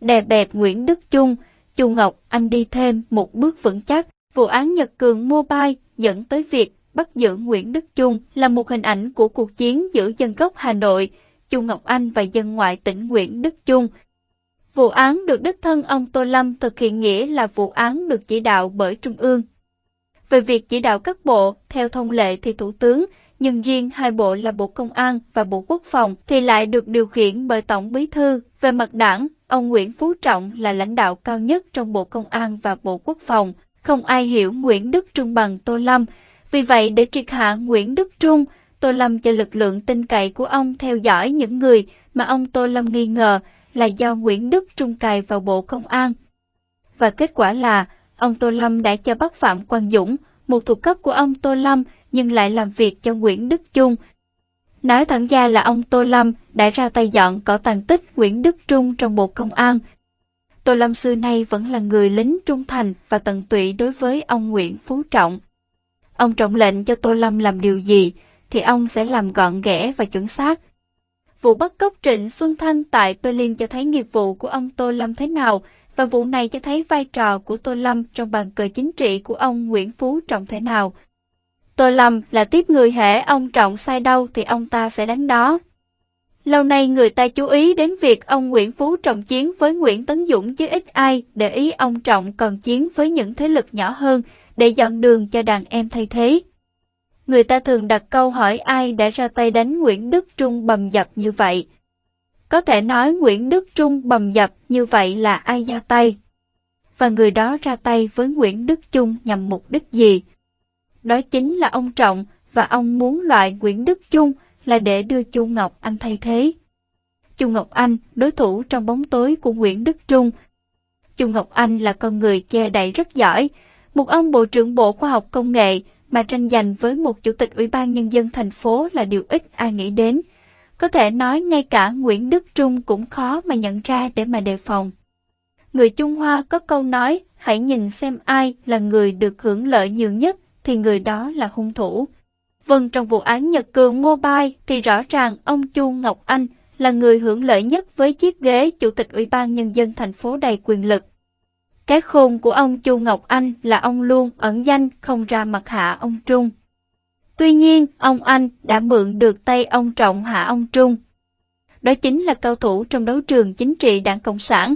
đè bẹp Nguyễn Đức Chung, Chu Ngọc Anh đi thêm một bước vững chắc. Vụ án Nhật Cường Mobile dẫn tới việc bắt giữ Nguyễn Đức Chung là một hình ảnh của cuộc chiến giữa dân gốc Hà Nội, Chu Ngọc Anh và dân ngoại tỉnh Nguyễn Đức Chung. Vụ án được đích thân ông Tô Lâm thực hiện nghĩa là vụ án được chỉ đạo bởi Trung ương. Về việc chỉ đạo các bộ, theo thông lệ thì Thủ tướng, nhưng riêng hai bộ là Bộ Công an và Bộ Quốc phòng thì lại được điều khiển bởi Tổng Bí Thư. Về mặt đảng, ông Nguyễn Phú Trọng là lãnh đạo cao nhất trong Bộ Công an và Bộ Quốc phòng. Không ai hiểu Nguyễn Đức Trung bằng Tô Lâm. Vì vậy, để triệt hạ Nguyễn Đức Trung, Tô Lâm cho lực lượng tin cậy của ông theo dõi những người mà ông Tô Lâm nghi ngờ là do Nguyễn Đức Trung cài vào Bộ Công an. Và kết quả là, ông Tô Lâm đã cho bắt Phạm Quang Dũng, một thuộc cấp của ông Tô Lâm, nhưng lại làm việc cho Nguyễn Đức Trung. Nói thẳng ra là ông Tô Lâm đã ra tay dọn cỏ tàn tích Nguyễn Đức Trung trong Bộ Công an. Tô Lâm xưa nay vẫn là người lính trung thành và tận tụy đối với ông Nguyễn Phú Trọng. Ông trọng lệnh cho Tô Lâm làm điều gì, thì ông sẽ làm gọn ghẽ và chuẩn xác. Vụ bắt cóc Trịnh Xuân Thanh tại Berlin cho thấy nghiệp vụ của ông Tô Lâm thế nào, và vụ này cho thấy vai trò của Tô Lâm trong bàn cờ chính trị của ông Nguyễn Phú Trọng thế nào. Tô Lâm là tiếp người hễ ông Trọng sai đâu thì ông ta sẽ đánh đó. Lâu nay người ta chú ý đến việc ông Nguyễn Phú Trọng chiến với Nguyễn Tấn Dũng chứ ít ai để ý ông Trọng còn chiến với những thế lực nhỏ hơn để dọn đường cho đàn em thay thế. Người ta thường đặt câu hỏi ai đã ra tay đánh Nguyễn Đức Trung bầm dập như vậy. Có thể nói Nguyễn Đức Trung bầm dập như vậy là ai ra tay? Và người đó ra tay với Nguyễn Đức Trung nhằm mục đích gì? Đó chính là ông Trọng và ông muốn loại Nguyễn Đức Trung là để đưa Chu Ngọc Anh thay thế. Chu Ngọc Anh, đối thủ trong bóng tối của Nguyễn Đức Trung. Chu Ngọc Anh là con người che đậy rất giỏi, một ông Bộ trưởng Bộ Khoa học Công nghệ mà tranh giành với một Chủ tịch Ủy ban Nhân dân thành phố là điều ít ai nghĩ đến. Có thể nói ngay cả Nguyễn Đức Trung cũng khó mà nhận ra để mà đề phòng. Người Trung Hoa có câu nói, hãy nhìn xem ai là người được hưởng lợi nhiều nhất thì người đó là hung thủ. Vâng, trong vụ án Nhật Cường Mobile thì rõ ràng ông Chu Ngọc Anh là người hưởng lợi nhất với chiếc ghế Chủ tịch Ủy ban Nhân dân thành phố đầy quyền lực. Cái khôn của ông Chu Ngọc Anh là ông luôn ẩn danh không ra mặt hạ ông Trung. Tuy nhiên, ông Anh đã mượn được tay ông Trọng hạ ông Trung. Đó chính là cao thủ trong đấu trường chính trị đảng Cộng sản.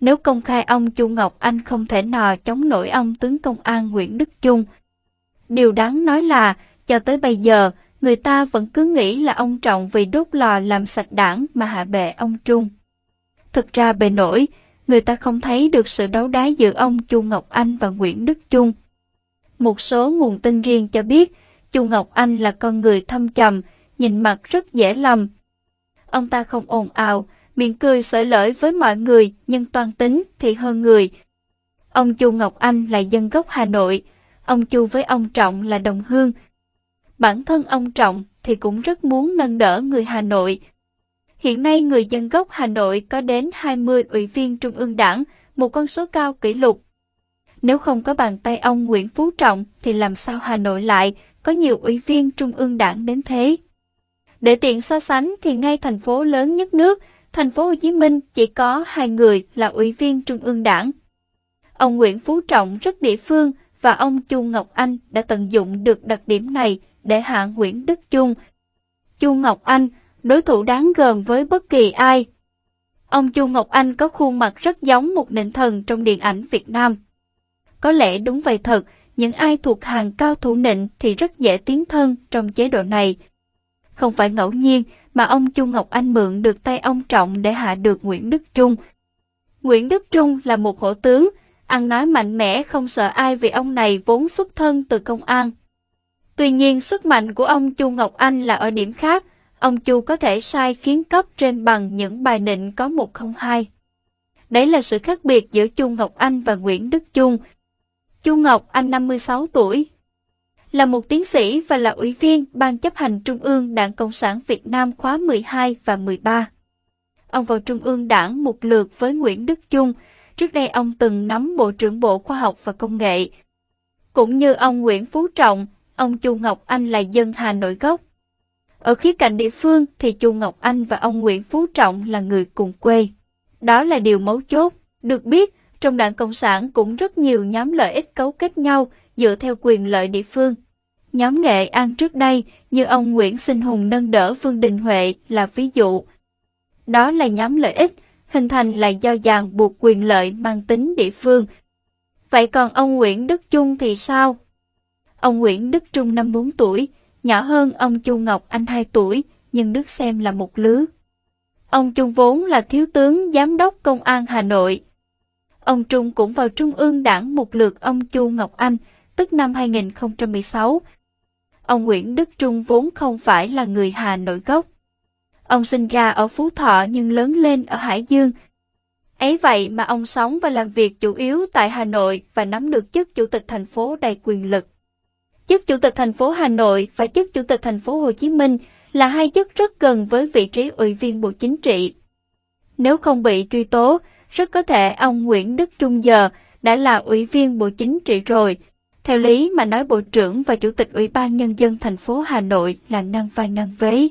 Nếu công khai ông Chu Ngọc Anh không thể nào chống nổi ông tướng công an Nguyễn Đức Trung. Điều đáng nói là, cho tới bây giờ, người ta vẫn cứ nghĩ là ông Trọng vì đốt lò làm sạch đảng mà hạ bệ ông Trung. Thực ra bề nổi, người ta không thấy được sự đấu đá giữa ông Chu Ngọc Anh và Nguyễn Đức Trung. Một số nguồn tin riêng cho biết, Chu Ngọc Anh là con người thâm trầm, nhìn mặt rất dễ lầm. Ông ta không ồn ào, miệng cười sởi lởi với mọi người, nhưng toan tính thì hơn người. Ông Chu Ngọc Anh là dân gốc Hà Nội, ông Chu với ông Trọng là đồng hương. Bản thân ông Trọng thì cũng rất muốn nâng đỡ người Hà Nội, Hiện nay người dân gốc Hà Nội có đến 20 ủy viên Trung ương Đảng, một con số cao kỷ lục. Nếu không có bàn tay ông Nguyễn Phú Trọng thì làm sao Hà Nội lại có nhiều ủy viên Trung ương Đảng đến thế? Để tiện so sánh thì ngay thành phố lớn nhất nước, thành phố Hồ Chí Minh chỉ có hai người là ủy viên Trung ương Đảng. Ông Nguyễn Phú Trọng rất địa phương và ông Chu Ngọc Anh đã tận dụng được đặc điểm này để hạ Nguyễn Đức Chung. Chu Ngọc Anh đối thủ đáng gờm với bất kỳ ai. Ông Chu Ngọc Anh có khuôn mặt rất giống một nịnh thần trong điện ảnh Việt Nam. Có lẽ đúng vậy thật, những ai thuộc hàng cao thủ nịnh thì rất dễ tiến thân trong chế độ này. Không phải ngẫu nhiên mà ông Chu Ngọc Anh mượn được tay ông Trọng để hạ được Nguyễn Đức Trung. Nguyễn Đức Trung là một hổ tướng, ăn nói mạnh mẽ không sợ ai vì ông này vốn xuất thân từ công an. Tuy nhiên sức mạnh của ông Chu Ngọc Anh là ở điểm khác, ông Chu có thể sai khiến cấp trên bằng những bài nịnh có một không hai. Đấy là sự khác biệt giữa Chu Ngọc Anh và Nguyễn Đức Chung. Chu Ngọc Anh 56 tuổi, là một tiến sĩ và là ủy viên Ban chấp hành Trung ương Đảng Cộng sản Việt Nam khóa 12 và 13. Ông vào Trung ương Đảng một lượt với Nguyễn Đức Chung, trước đây ông từng nắm Bộ trưởng Bộ Khoa học và Công nghệ. Cũng như ông Nguyễn Phú Trọng, ông Chu Ngọc Anh là dân Hà Nội gốc. Ở khía cạnh địa phương thì Chu Ngọc Anh và ông Nguyễn Phú Trọng là người cùng quê. Đó là điều mấu chốt. Được biết, trong đảng Cộng sản cũng rất nhiều nhóm lợi ích cấu kết nhau dựa theo quyền lợi địa phương. Nhóm Nghệ An trước đây, như ông Nguyễn Sinh Hùng nâng đỡ Vương Đình Huệ là ví dụ. Đó là nhóm lợi ích, hình thành là do dàn buộc quyền lợi mang tính địa phương. Vậy còn ông Nguyễn Đức Trung thì sao? Ông Nguyễn Đức Trung năm 4 tuổi, nhỏ hơn ông Chu Ngọc Anh 2 tuổi, nhưng được xem là một lứa. Ông Trung vốn là thiếu tướng giám đốc công an Hà Nội. Ông Trung cũng vào Trung ương đảng một lượt ông Chu Ngọc Anh, tức năm 2016. Ông Nguyễn Đức Trung vốn không phải là người Hà Nội gốc. Ông sinh ra ở Phú Thọ nhưng lớn lên ở Hải Dương. Ấy vậy mà ông sống và làm việc chủ yếu tại Hà Nội và nắm được chức chủ tịch thành phố đầy quyền lực. Chức chủ tịch thành phố Hà Nội và chức chủ tịch thành phố Hồ Chí Minh là hai chức rất gần với vị trí ủy viên Bộ Chính trị. Nếu không bị truy tố, rất có thể ông Nguyễn Đức Trung giờ đã là ủy viên Bộ Chính trị rồi. Theo lý mà nói Bộ trưởng và Chủ tịch Ủy ban Nhân dân thành phố Hà Nội là ngang vai ngang vế.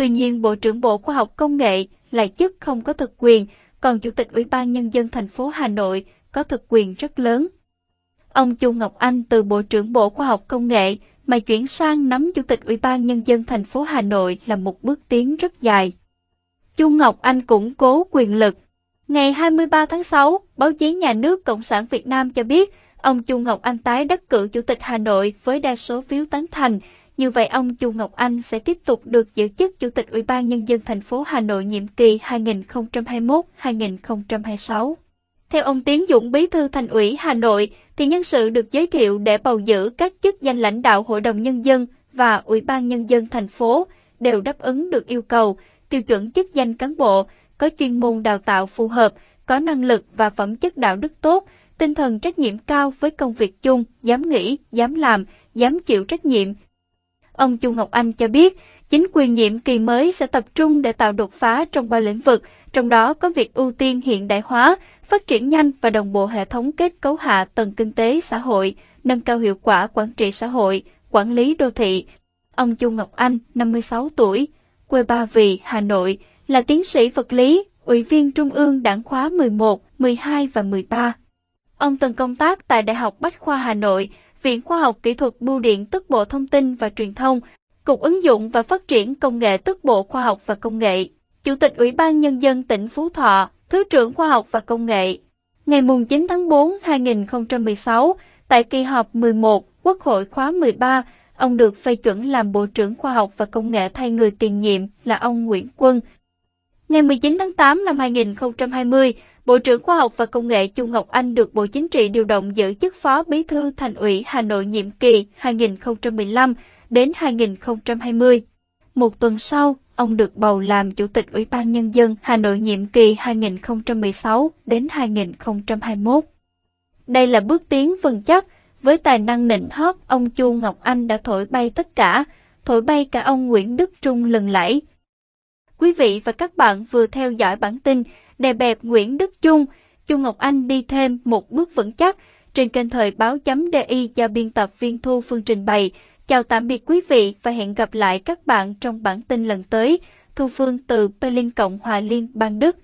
Tuy nhiên Bộ trưởng Bộ Khoa học Công nghệ lại chức không có thực quyền, còn Chủ tịch Ủy ban Nhân dân thành phố Hà Nội có thực quyền rất lớn. Ông Chu Ngọc Anh từ Bộ trưởng Bộ Khoa học Công nghệ mà chuyển sang nắm Chủ tịch Ủy ban Nhân dân thành phố Hà Nội là một bước tiến rất dài. Chu Ngọc Anh củng cố quyền lực. Ngày 23 tháng 6, báo chí nhà nước Cộng sản Việt Nam cho biết ông Chu Ngọc Anh tái đắc cử Chủ tịch Hà Nội với đa số phiếu tán thành. Như vậy ông Chu Ngọc Anh sẽ tiếp tục được giữ chức Chủ tịch Ủy ban Nhân dân thành phố Hà Nội nhiệm kỳ 2021-2026. Theo ông Tiến Dũng Bí thư Thành ủy Hà Nội, thì nhân sự được giới thiệu để bầu giữ các chức danh lãnh đạo Hội đồng Nhân dân và Ủy ban Nhân dân thành phố đều đáp ứng được yêu cầu, tiêu chuẩn chức danh cán bộ, có chuyên môn đào tạo phù hợp, có năng lực và phẩm chất đạo đức tốt, tinh thần trách nhiệm cao với công việc chung, dám nghĩ, dám làm, dám chịu trách nhiệm. Ông Chu Ngọc Anh cho biết, chính quyền nhiệm kỳ mới sẽ tập trung để tạo đột phá trong ba lĩnh vực, trong đó có việc ưu tiên hiện đại hóa, phát triển nhanh và đồng bộ hệ thống kết cấu hạ tầng kinh tế xã hội, nâng cao hiệu quả quản trị xã hội, quản lý đô thị. Ông Chu Ngọc Anh, 56 tuổi, quê Ba Vì, Hà Nội, là tiến sĩ vật lý, ủy viên Trung ương Đảng khóa 11, 12 và 13. Ông từng công tác tại Đại học Bách khoa Hà Nội, Viện Khoa học Kỹ thuật Bưu điện tức Bộ Thông tin và Truyền thông, Cục ứng dụng và phát triển công nghệ tức Bộ Khoa học và Công nghệ. Chủ tịch Ủy ban Nhân dân tỉnh Phú Thọ, Thứ trưởng Khoa học và Công nghệ. Ngày 9 tháng 4 2016, tại kỳ họp 11, Quốc hội khóa 13, ông được phê chuẩn làm Bộ trưởng Khoa học và Công nghệ thay người tiền nhiệm là ông Nguyễn Quân. Ngày 19 tháng 8 năm 2020, Bộ trưởng Khoa học và Công nghệ Chu Ngọc Anh được Bộ Chính trị điều động giữ chức Phó Bí thư Thành ủy Hà Nội nhiệm kỳ 2015 đến 2020. Một tuần sau, ông được bầu làm Chủ tịch Ủy ban Nhân dân Hà Nội nhiệm kỳ 2016 đến 2021. Đây là bước tiến vững chắc, với tài năng nịnh hót, ông Chu Ngọc Anh đã thổi bay tất cả, thổi bay cả ông Nguyễn Đức Trung lần lẫy. Quý vị và các bạn vừa theo dõi bản tin Đề bẹp Nguyễn Đức Chung, Chu Ngọc Anh đi thêm một bước vững chắc trên kênh thời báo chấm DI do biên tập viên Thu Phương trình bày. Chào tạm biệt quý vị và hẹn gặp lại các bạn trong bản tin lần tới. Thu Phương từ Berlin Cộng hòa Liên bang Đức